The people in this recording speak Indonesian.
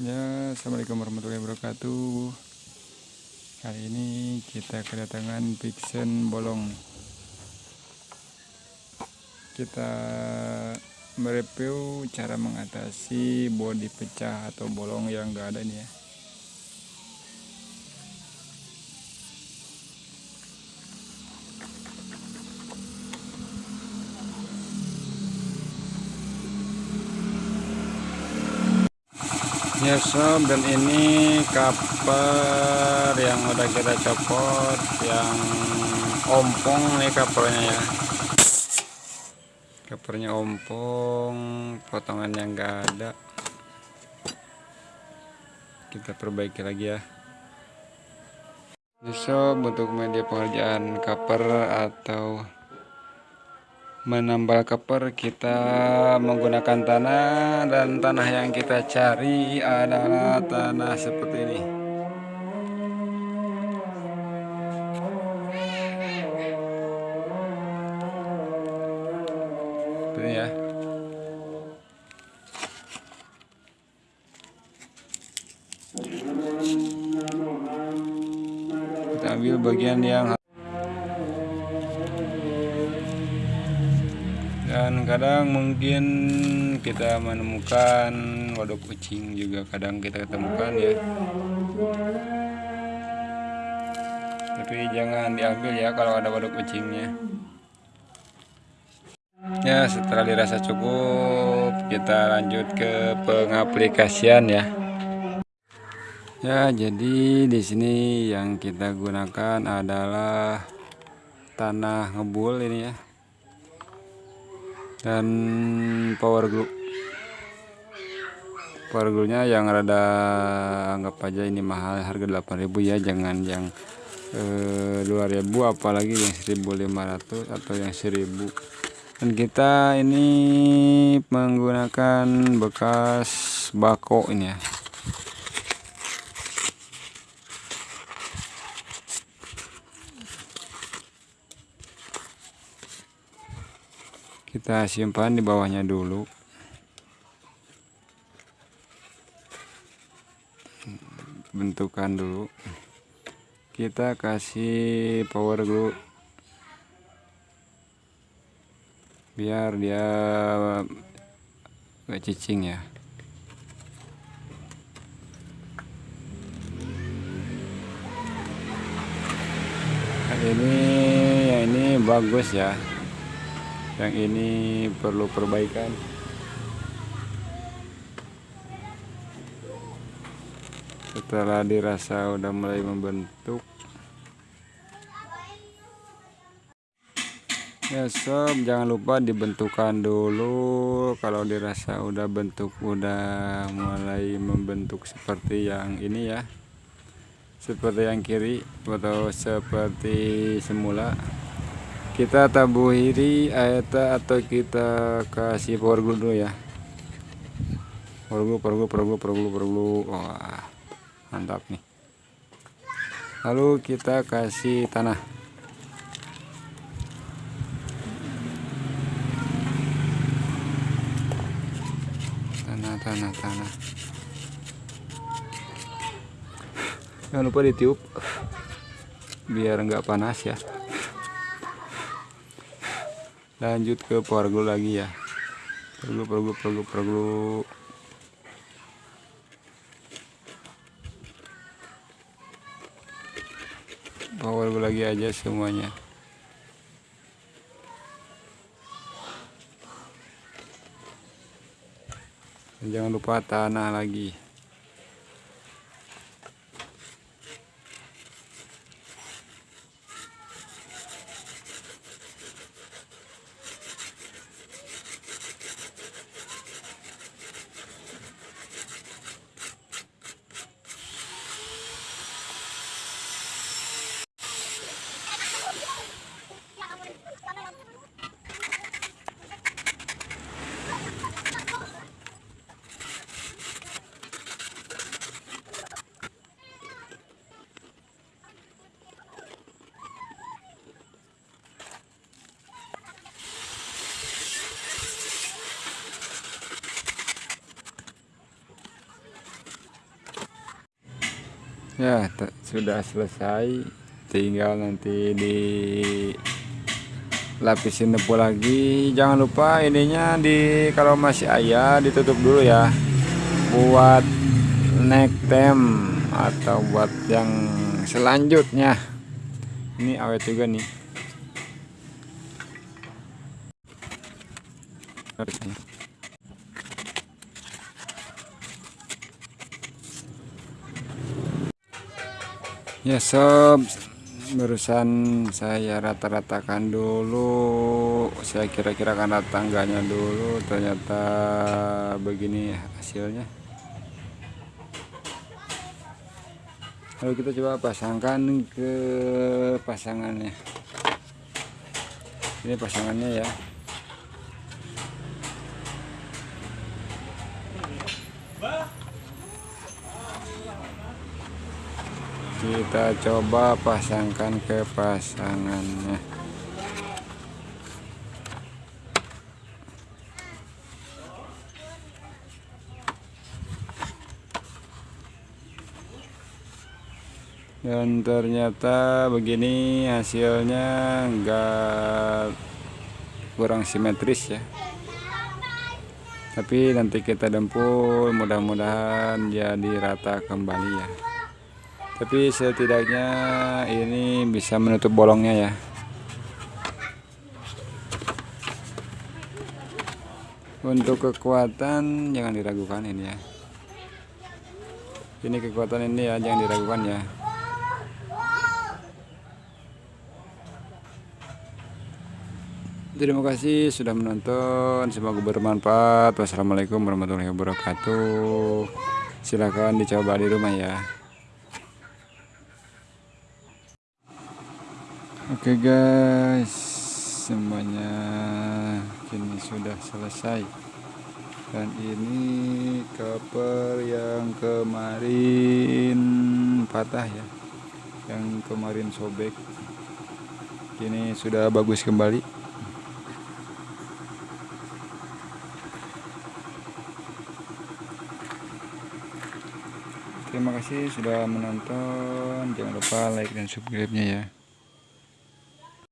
Ya, Assalamualaikum warahmatullahi wabarakatuh. Kali ini kita kedatangan Vixen bolong. Kita mereview cara mengatasi bodi pecah atau bolong yang enggak ada nih ya. Ya sob dan ini cover yang udah kita copot yang ompong nih covernya ya. Covernya ompong potongan yang enggak ada. Kita perbaiki lagi ya. Sob untuk media pengerjaan cover atau menambal keper kita menggunakan tanah dan tanah yang kita cari adalah tanah seperti ini. Seperti ya. Kita ambil bagian yang dan kadang mungkin kita menemukan waduk kucing juga kadang kita ketemukan ya. Tapi jangan diambil ya kalau ada waduk kucingnya. Ya setelah dirasa cukup kita lanjut ke pengaplikasian ya. Ya jadi di sini yang kita gunakan adalah tanah ngebul ini ya dan power glue power glue nya yang rada anggap aja ini mahal harga 8000 ya. Jangan yang eh, 2000 apalagi yang 1500 atau yang 1000 dan kita ini menggunakan bekas bako ini ya kita simpan di bawahnya dulu. Bentukan dulu. Kita kasih power glue. Biar dia gak cicing ya. Ini yang ini bagus ya yang ini perlu perbaikan. Setelah dirasa udah mulai membentuk. Ya sob jangan lupa dibentukan dulu. Kalau dirasa udah bentuk udah mulai membentuk seperti yang ini ya. Seperti yang kiri atau seperti semula kita tabuhiri ayata atau kita kasih power glue dulu ya. Power glue power glue power glue power glue power glue wah mantap nih. Lalu kita kasih tanah. Tanah tanah tanah. Jangan lupa ditiup biar enggak panas ya lanjut ke power glue lagi ya. Perlu perlu power glue lagi aja semuanya. Jangan lupa tanah lagi ya sudah selesai. Tinggal nanti di lapisin debu lagi. Jangan lupa ininya di kalau masih ayah ditutup dulu ya. Buat neck tem atau buat yang selanjutnya. Ini awet juga nih ya sob. Barusan saya rata-ratakan dulu. Saya kira-kira karena tangganya dulu. Ternyata begini hasilnya. Lalu kita coba pasangkan ke pasangannya. Ini pasangannya ya kita coba pasangkan ke pasangannya. Dan ternyata begini hasilnya enggak kurang simetris ya. Tapi nanti kita dempul mudah-mudahan jadi rata kembali ya tapi setidaknya ini bisa menutup bolongnya ya. Untuk kekuatan jangan diragukan ini ya. Ini kekuatan ini ya jangan diragukan ya. Terima kasih sudah menonton. Semoga bermanfaat. Wassalamualaikum warahmatullahi wabarakatuh. Silahkan dicoba di rumah ya Oke okay guys, semuanya kini sudah selesai. Dan ini cover yang kemarin patah ya. Yang kemarin sobek. Kini sudah bagus kembali. Terima kasih sudah menonton. Jangan lupa like dan subscribe-nya ya.